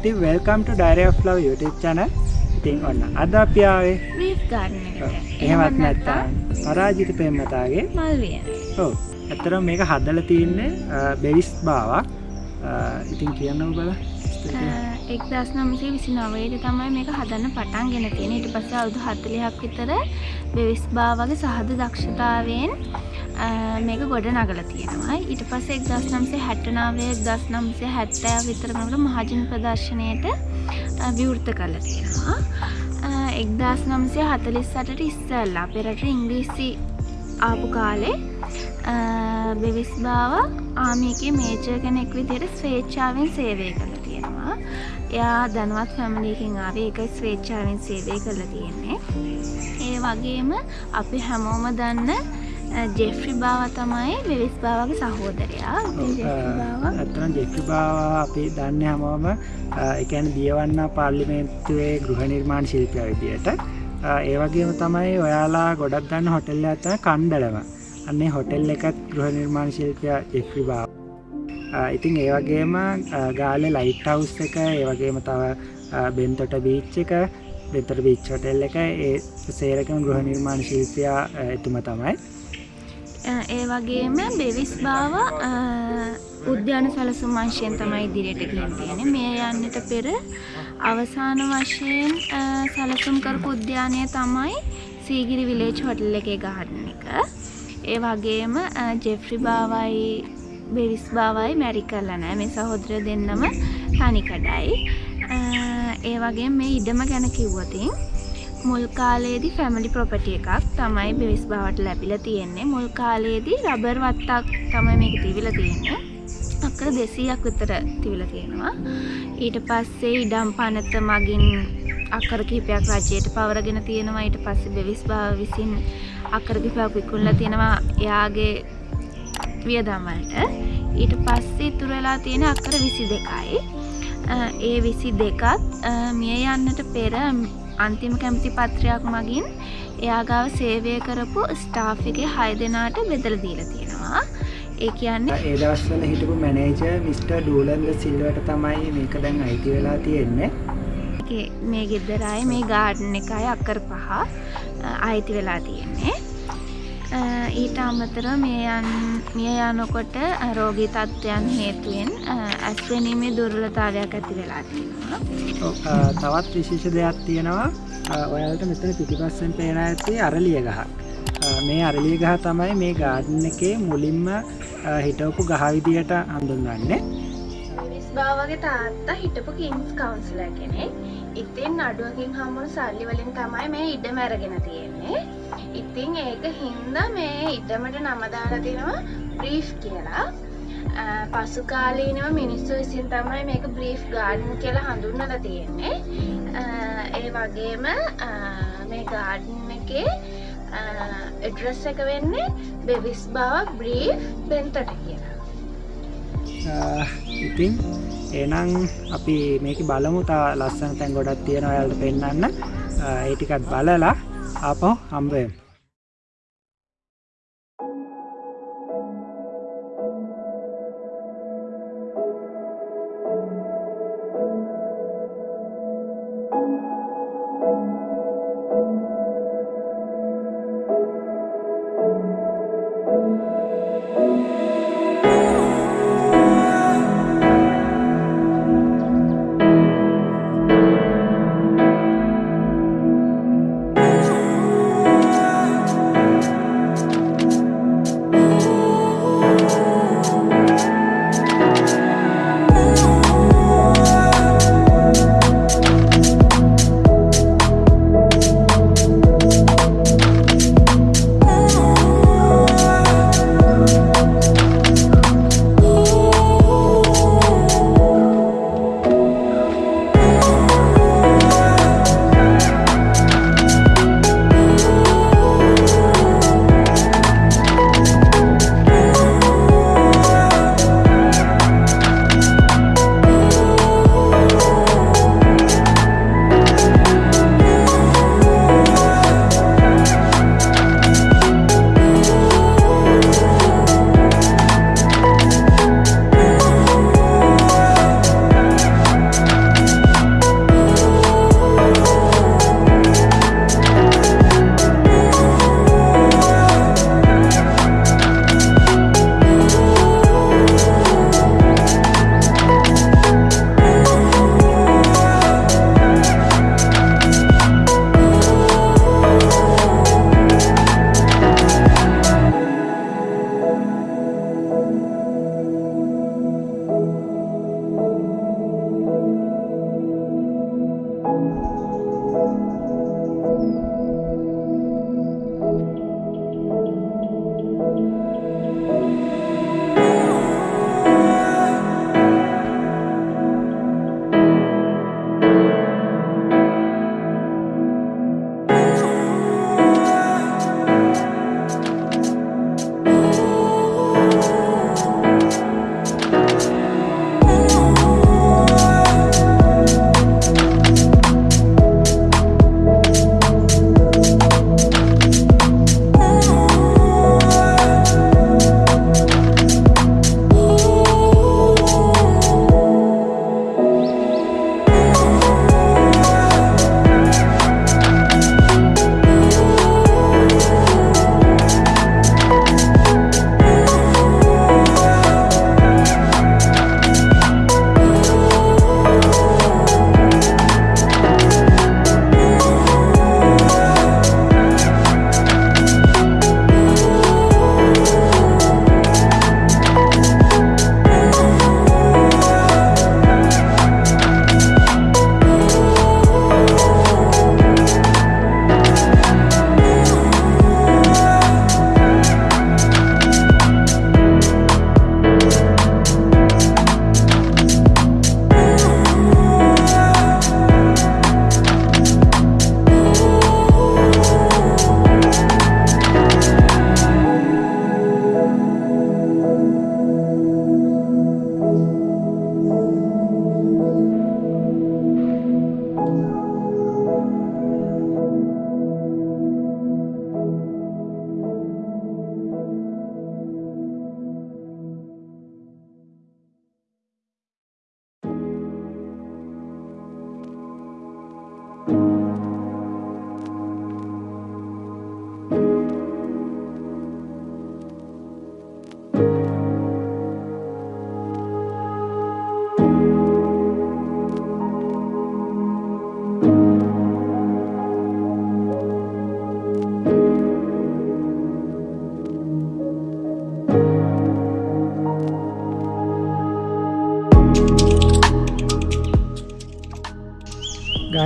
ඉතින් welcome to diary of love YouTube channel. ඉතින් ඔන්න අද අපි ආවේ බ්‍රීෆ් ගාඩන් එකට එහෙමත් නැත්නම් පරාජිත වියන ඔව් ඇත්තටම මේක හදලා තින්නේ බෙවිස් බාවක්. ඉතින් කියන්නකෝ බලා. එක් දස් නම්සේ විසි නවයට තමයි මේක හදන්න පටන් ගෙන තියෙන ඊට පස්සේ අවුදු හත්තලිහක් විතර බෙවිස් බා වගේ සහද දක්ෂතාවයෙන් මේක ගොඩ නගල තියෙනවා. ඊට පස්සේ එක් දස් නම්සේ හැටනාවේ දස් නම්සේ හැත්තෑ විතරමකට මහජන ප්‍රදර්ශනයට විවෘත කල තියෙනවා. එක්දස් නම්සේ හතලිස් සටට ඉස්සල්ලා පෙරට ඉංග්‍රීසි ආපු කාලේ බෙවිස් බාව ආමියගේ මේජ කෙනෙක් විදියට ස්වේච්චාවෙන් සේවය කළ තියෙනවා. එයා දැනුවත් ෆැමිලිකින් ආවේ. එකයි ස්වේච්චාවෙන් සේවය කළ තියෙන්නේ ඒ වගේම අපි හැමෝම දන්න ජෙෆ්‍රි බාව තමයි බෙවිස් බාවගේ සහෝදරයා. ඇත්තන ජෙෆ්‍රි බාව. අපි දන්න හැමෝම එකැන දියවන්න පාර්ලිමේන්තුවේ ගෘහ නිර්මාණ ශිල්පය විදියට. ඒවගේම තමයි ඔයාලා ගොඩක් දන්න හොටෙල්ල ඇත කණ්ඩලම. අන්නේ හොටෙල් එකත් ගෘහ නිර්මාණ ශිල්පය ජෙෆ්‍රි බාව ඉතින් ඒවගේම ගාල ලයිට් හවස් එක ඒවගේම තව බෙන්තොට බීච්ච එක බෙතර බිච් හොටෙල් එක ඒ සේරකම ගෘහ නිර්මාණ ශිල්පයා එතුම තමයි. ඒ වගේම බෙවිස් බාව උද්‍යාන සලසුම් වංශයෙන් තමයි ඉදිරියට ගිහින් තියෙන්නේ. මේ යන්නට පෙර අවසාන වශයෙන් සැලසුම් කරපු උද්‍යානය තමයි සීගිරි විලේජ් හොටල් එකේ ගහන්න එක. ඒ වගේම ජෙෆ්‍රි බාවයි බෙවිස් බාවයි මැරි කරලා නෑ. මේ සහෝදර දෙන්නම තනිකඩයි ඒ වගේ මේ ඉඩම ගැන කිව්වතින් මුල් කාලේදී ෆැමිලි ප්‍රොපටි එකක් තමයි බෙවිස් බවට ලැබිල තියෙන්නේ. මුල් කාලේදී රබර් වත්තක් තමයි මේක තිවිල තියෙන්නේ. අක්කර දෙසීයක් විතර තිවිල තියෙනවා. ඊට පස්සේ ඉඩම් පනත මගින් අකර කිහිපයක් රජයට පවරගෙන තියෙනවා. ඊට පස්සේ බෙවිස් බාව විසින් අකර කිහිපයක් විකුණලා තියෙනවා. එයාගේ වියදම්වලට ඊට පස්සේ ඉතුරු වෙලා තියෙන අක්කර විසි දෙකයි ඒ විසි දෙකත් මිය යන්නට පෙර අන්තිම කැමති පත්‍රයක් මගින් එයාගාව සේවය කරපු ස්ටාෆ් එකේ හය දෙනාට බෙදල දීල තියෙනවා. ඒ කියන්නේ ඒ දවස්වල හිටපු මැනේජර් මිස්ටර් ඩූලන්ද සිල්වට තමයි මේක දැන් අයිති වෙලා තියෙන්නේ. මේ ගෙදරයි මේ ගාඩන් එකයි අක්කර පහ අයිති වෙලා තියෙන්නේ ඊට අමතර මිය යනකොට රෝගී තත්ත්වයන් හේතුවෙන් ඇස්වැනීමේ දුර්ලතාවයක් ඇති වෙලා තියෙනවා. තවත් විශේෂ දෙයක් තියෙනවා. ඔයාලට මෙතන පිටිපස්සෙන් පේන ඇත්තේ අරලිය ගහ මේ අරලිය ගහ තමයි මේ ගාඩන් එකේ මුලින්ම හිටවපු ගහ විදියට හඳුන්වන්නේ. බාවගේ තාත්තා හිටපු කින්ස් කවුන්සිල කෙනෙක් ඉතින් අඩුවකින් හම්මුණු සල්ලි වලින් තමයි මේ ඉඩම අරගෙන තියෙන්නේ ඉතින් ඒක හින්ද මේ ඉඩමට නමදාලා තිනවා බ්‍රීෆ් කියලා. පසු කාලීනව මිනිස්සු විසින් තමයි මේක බ්‍රීෆ් ගාඩන් කියලා හඳුන්නල තියෙන්නේ. ඒ වගේම මේ ගාඩන් එකේ එඩ්‍රස් එක වෙන්නේ බෙවිස් බව බ්‍රීෆ් බෙන්තට කියලා. ඉතින් එනම් අපි මේක බලමු. තා ලස්සන තැන් ගොඩක් තියෙන ඔයාලට පෙන්වන්න ඒ ටිකත් බලලා ආපහු හම්බ වෙමු.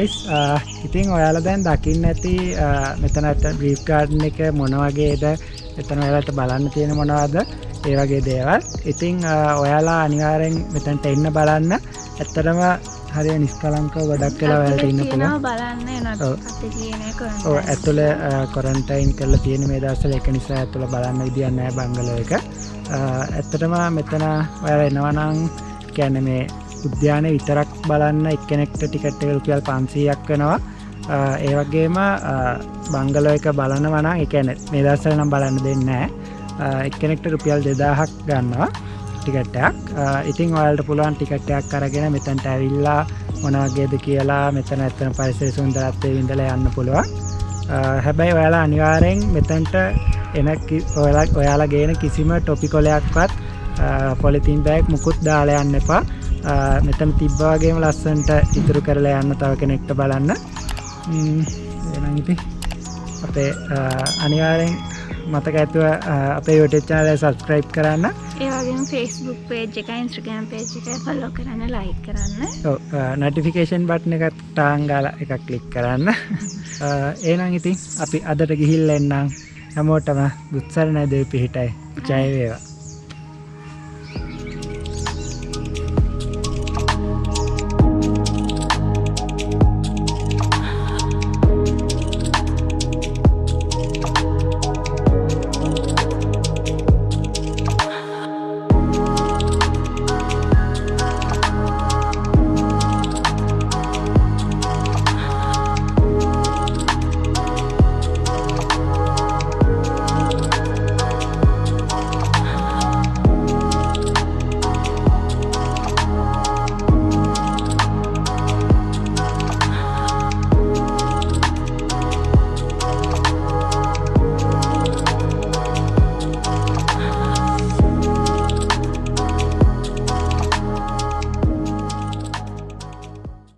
ගයිස් ඉතින් ඔයාල දැන් දකින්න ඇති මෙතනට බ්‍රීප් ගාඩන් එක මොනවගේද එතන ඔයාලට බලන්න තියෙන මොනවද? ඒ වගේ දේවල්. ඉතිං ඔයාලා අනිවාරෙන් මෙතැන්ට එන්න බලන්න. ඇත්තටම හරි නිස්කලංක ගොඩක් කියලා වැලට ඉන්න පුළ බලන්න ඔව්. අත කියන ඕ ඇතුළ කොරන්ටයින් කරලා තියෙන මේ දවසල එක නිසා ඇතුළ බලන්න විදිියන්නෑ බංගල එක. ඇත්තටම මෙතන ඔයාල එනවනං කැන මේ උද්‍යානය විතරක් බලන්න එක්කනෙක්ට ටිකට්ට රුපියල් පන්සීයක් වෙනවා. ආ, ඒ වගේම බංගලෝ එක බලන වනා එකන මේ දස්සල නම් බලන්න දෙන්නෑ එක්කනෙක්ට රුපියල් දෙදාහක් ගන්නවා ටිකට්ටයක් ඉතින් ඔයාලට පුළුවන් ටිකට්ටයක් කරගෙන මෙතැන්ට ඇවිල්ලා මොනවගේද කියලා මෙතන ඇත්තන පරිසර සුන්දරත්වය විඳල යන්න පුළුවන්. ආ, හැබැයි ඔයාලා අනිවාරයෙන් මෙතැන්ට එන කි- ඔයාලා ඔයාලා ගේන කිසිම ටොපි කොලයක්වත් පොලිතින් බෑක් මුකුත් දාලා යන්න එපා. ආ, මෙතන තිබ්බාගේම ලස්සන්ට ඉතුරු කරලා යන්න තව කෙනෙක්ට බලන්න. ඉති අපේ අනිවාරෙන් මතක ඇතුව අපේ යෝටචානය සබස්ක්‍රයිබ් කරන්න. ඒවගේ ෆෙස්බුක් පේජ් එක ඉන්ස්ට්‍රගම් පේජ් එක ෆොල්ලෝ කරන්න ලයි කරන්න. නොටිෆිකේෂන් බට්න එකත් ටාංගාල එකක් කලික් කරන්න. ඒනම් ඉතින් අපි අදට ගිහිල් එන්නම්. හැමෝටම දුත්සර නැදව පිහිටයි. ජයවේවා